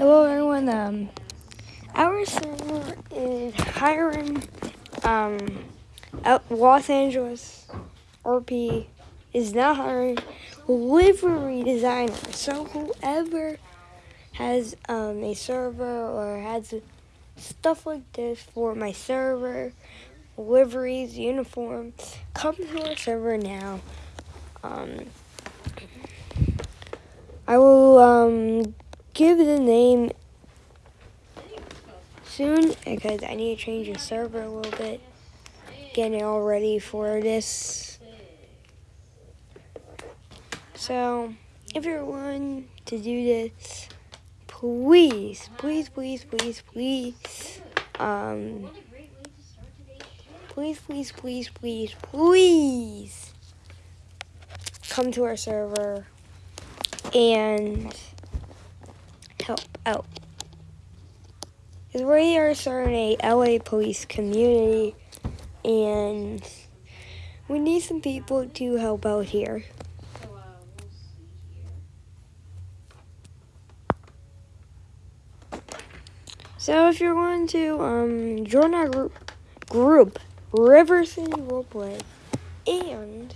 Hello, everyone. Um, our server is hiring um, Los Angeles RP is now hiring livery designers. So whoever has um, a server or has stuff like this for my server, liveries, uniforms, come to our server now. Um, I will um, give the name soon because I need to change the server a little bit. Getting it all ready for this. So, if you're willing to do this, please, please, please, please, please, um, please, please, please, please, please come to our server and help out. We are starting a LA police community and we need some people to help out here. So if you're going to um, join our group, group River City Roleplay, and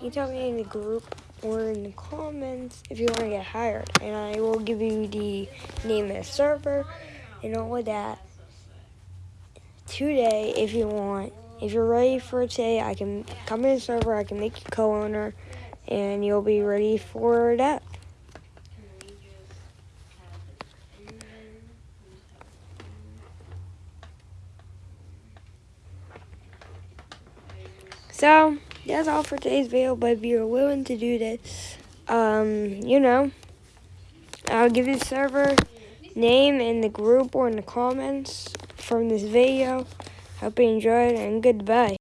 you tell me in the group or in the comments if you want to get hired, and I will give you the name of the server and all of that today if you want. If you're ready for today, I can come in the server, I can make you co-owner, and you'll be ready for that. So, that's all for today's video, but if you're willing to do this, um, you know, I'll give you the server name in the group or in the comments from this video. Hope you enjoyed, and goodbye.